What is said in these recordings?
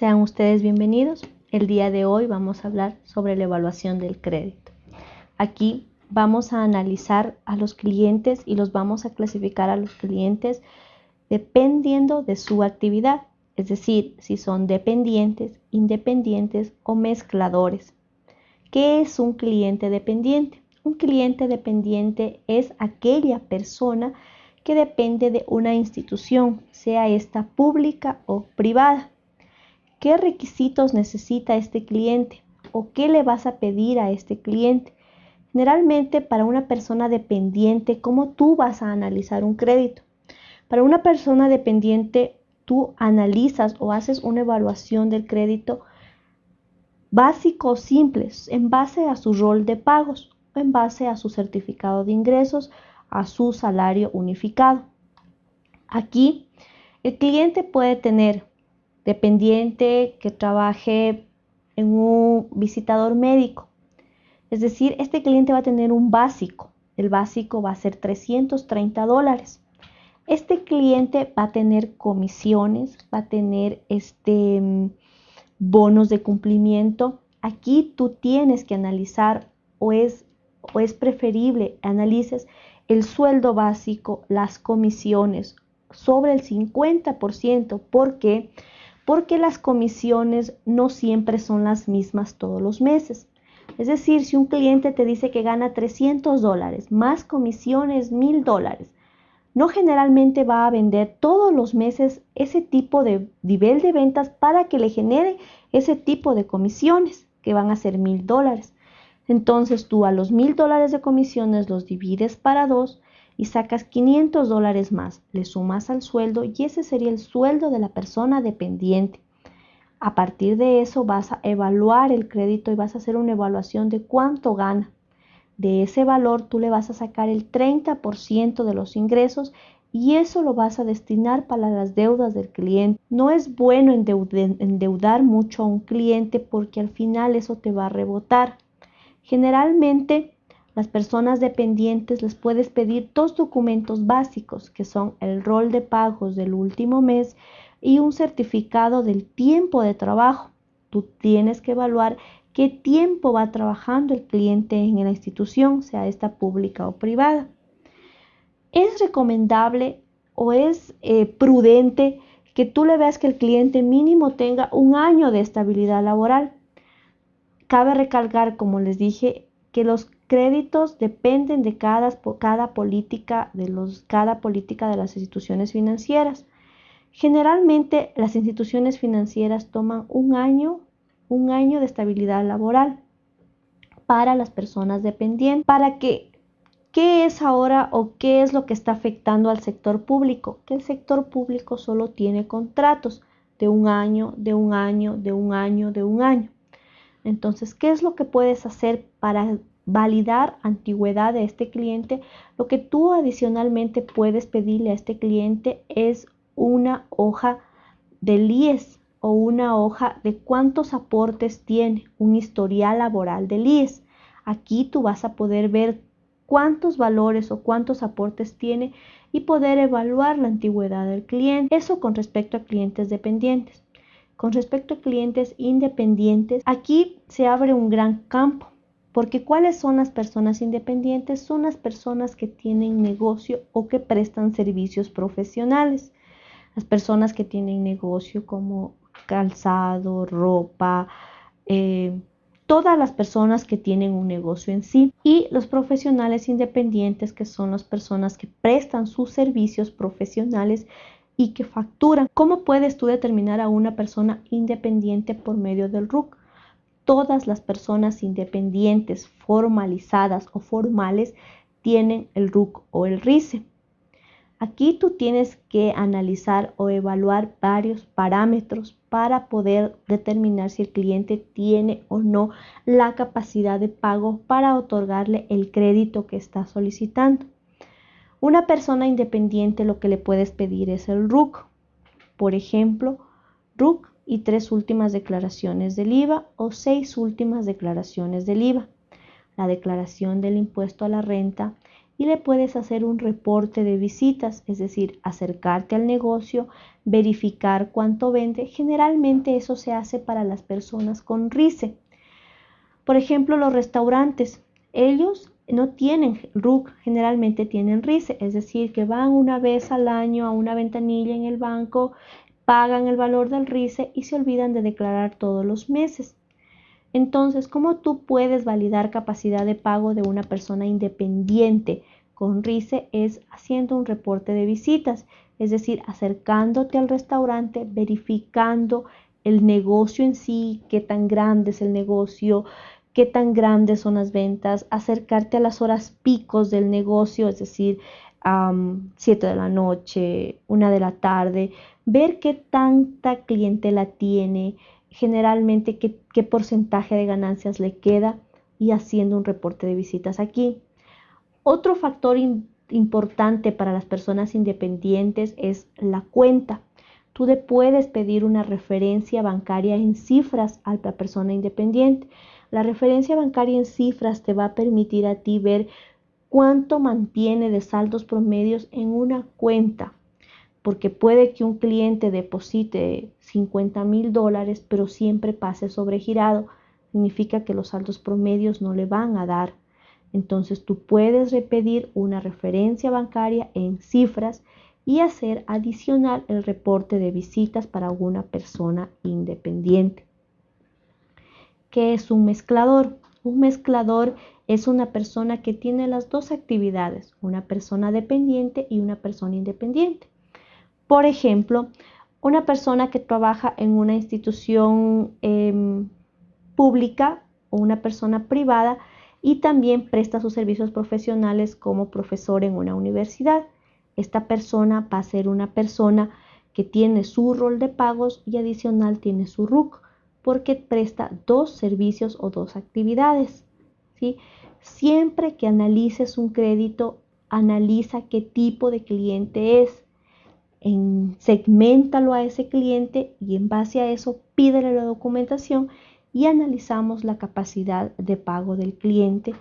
Sean ustedes bienvenidos. El día de hoy vamos a hablar sobre la evaluación del crédito. Aquí vamos a analizar a los clientes y los vamos a clasificar a los clientes dependiendo de su actividad, es decir, si son dependientes, independientes o mezcladores. ¿Qué es un cliente dependiente? Un cliente dependiente es aquella persona que depende de una institución, sea esta pública o privada. ¿Qué requisitos necesita este cliente? ¿O qué le vas a pedir a este cliente? Generalmente para una persona dependiente, ¿cómo tú vas a analizar un crédito? Para una persona dependiente, tú analizas o haces una evaluación del crédito básico simples en base a su rol de pagos en base a su certificado de ingresos, a su salario unificado. Aquí el cliente puede tener dependiente que trabaje en un visitador médico. Es decir, este cliente va a tener un básico. El básico va a ser 330 dólares. Este cliente va a tener comisiones, va a tener este, bonos de cumplimiento. Aquí tú tienes que analizar o es, o es preferible analices el sueldo básico, las comisiones sobre el 50%. ¿Por qué? Porque las comisiones no siempre son las mismas todos los meses. Es decir, si un cliente te dice que gana 300 dólares más comisiones 1000 dólares, no generalmente va a vender todos los meses ese tipo de nivel de ventas para que le genere ese tipo de comisiones que van a ser 1000 dólares. Entonces tú a los 1000 dólares de comisiones los divides para dos y sacas 500 dólares más, le sumas al sueldo y ese sería el sueldo de la persona dependiente. A partir de eso vas a evaluar el crédito y vas a hacer una evaluación de cuánto gana. De ese valor tú le vas a sacar el 30% de los ingresos y eso lo vas a destinar para las deudas del cliente. No es bueno endeudar mucho a un cliente porque al final eso te va a rebotar. Generalmente las personas dependientes les puedes pedir dos documentos básicos que son el rol de pagos del último mes y un certificado del tiempo de trabajo. Tú tienes que evaluar qué tiempo va trabajando el cliente en la institución, sea esta pública o privada. Es recomendable o es eh, prudente que tú le veas que el cliente mínimo tenga un año de estabilidad laboral. Cabe recalcar, como les dije, que los créditos dependen de cada, política de los, política de las instituciones financieras. Generalmente las instituciones financieras toman un año, un año de estabilidad laboral para las personas dependientes. Para que, ¿qué es ahora o qué es lo que está afectando al sector público? Que el sector público solo tiene contratos de un año, de un año, de un año, de un año. Entonces, ¿qué es lo que puedes hacer para validar antigüedad de este cliente, lo que tú adicionalmente puedes pedirle a este cliente es una hoja de IES o una hoja de cuántos aportes tiene, un historial laboral del IES. Aquí tú vas a poder ver cuántos valores o cuántos aportes tiene y poder evaluar la antigüedad del cliente. Eso con respecto a clientes dependientes. Con respecto a clientes independientes, aquí se abre un gran campo porque ¿cuáles son las personas independientes? Son las personas que tienen negocio o que prestan servicios profesionales. Las personas que tienen negocio como calzado, ropa, eh, todas las personas que tienen un negocio en sí y los profesionales independientes que son las personas que prestan sus servicios profesionales y que facturan. ¿Cómo puedes tú determinar a una persona independiente por medio del RUC? Todas las personas independientes, formalizadas o formales tienen el RUC o el RICE. Aquí tú tienes que analizar o evaluar varios parámetros para poder determinar si el cliente tiene o no la capacidad de pago para otorgarle el crédito que está solicitando. Una persona independiente lo que le puedes pedir es el RUC. Por ejemplo, RUC y tres últimas declaraciones del IVA o seis últimas declaraciones del IVA, la declaración del impuesto a la renta y le puedes hacer un reporte de visitas, es decir, acercarte al negocio, verificar cuánto vende. Generalmente eso se hace para las personas con RICE. Por ejemplo, los restaurantes, ellos no tienen RUC, generalmente tienen RICE, es decir, que van una vez al año a una ventanilla en el banco, pagan el valor del RICE y se olvidan de declarar todos los meses. Entonces, ¿cómo tú puedes validar capacidad de pago de una persona independiente con RICE? Es haciendo un reporte de visitas, es decir, acercándote al restaurante, verificando el negocio en sí, qué tan grande es el negocio, qué tan grandes son las ventas, acercarte a las horas picos del negocio, es decir, a 7 de la noche, 1 de la tarde, ver qué tanta clientela tiene, generalmente qué, porcentaje de ganancias le queda y haciendo un reporte de visitas aquí. Otro factor importante para las personas independientes es la cuenta. Tú le puedes pedir una referencia bancaria en cifras a la persona independiente. La referencia bancaria en cifras te va a permitir a ti ver cuánto mantiene de saldos promedios en una cuenta porque puede que un cliente deposite 50 mil dólares, pero siempre pase sobregirado. Significa que los saldos promedios no le van a dar. Entonces tú puedes repetir una referencia bancaria en cifras y hacer adicional el reporte de visitas para una persona independiente. ¿Qué es un mezclador? Un mezclador es una persona que tiene las dos actividades, una persona dependiente y una persona independiente. Por ejemplo, una persona que trabaja en una institución em, pública o una persona privada y también presta sus servicios profesionales como profesor en una universidad. Esta persona va a ser una persona que tiene su rol de pagos y adicional tiene su RUC porque presta dos servicios o dos actividades. ¿sí? Siempre que analices un crédito, analiza qué tipo de cliente es en, segmentalo a ese cliente y en base a eso pídele la documentación y analizamos la capacidad de pago del cliente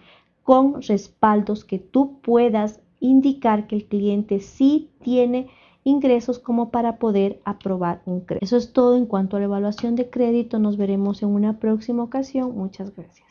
con respaldos que tú puedas indicar que el cliente sí tiene ingresos como para poder aprobar un crédito. Eso es todo en cuanto a la evaluación de crédito. Nos veremos en una próxima ocasión. Muchas gracias.